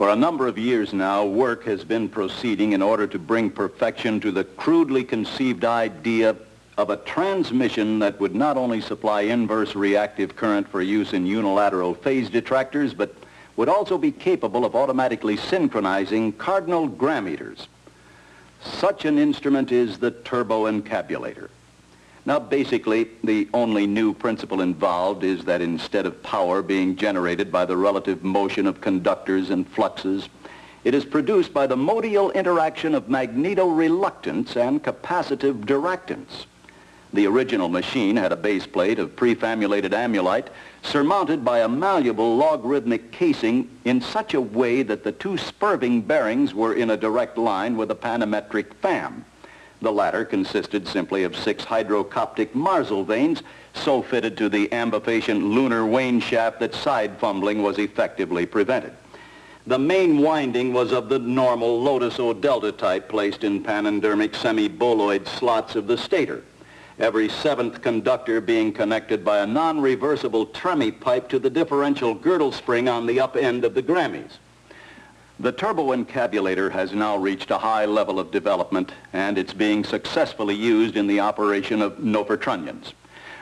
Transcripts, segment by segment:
For a number of years now, work has been proceeding in order to bring perfection to the crudely conceived idea of a transmission that would not only supply inverse reactive current for use in unilateral phase detractors, but would also be capable of automatically synchronizing cardinal grammeters. Such an instrument is the turbo turboencabulator. Now, basically, the only new principle involved is that instead of power being generated by the relative motion of conductors and fluxes, it is produced by the modal interaction of magnetoreluctance and capacitive diractance. The original machine had a base plate of prefabulated amulite surmounted by a malleable logarithmic casing in such a way that the two spurving bearings were in a direct line with a panametric fan. The latter consisted simply of six hydrocoptic marzlevanes so fitted to the ambifacient lunar wane shaft that side fumbling was effectively prevented. The main winding was of the normal Lotus O delta type placed in panendermic semi-boloid slots of the stator, every seventh conductor being connected by a non-reversible Tremie pipe to the differential girdle spring on the up end of the Grammys. The turboencabulator has now reached a high level of development and it's being successfully used in the operation of novertrunnions.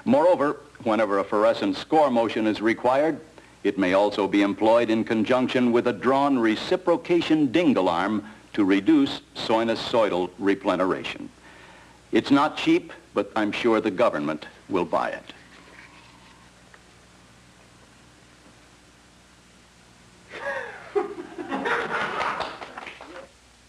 Moreover, whenever a forescent skor motion is required, it may also be employed in conjunction with a drawn reciprocation dingle arm to reduce sinusoidal repleneration. It's not cheap, but I'm sure the government will buy it.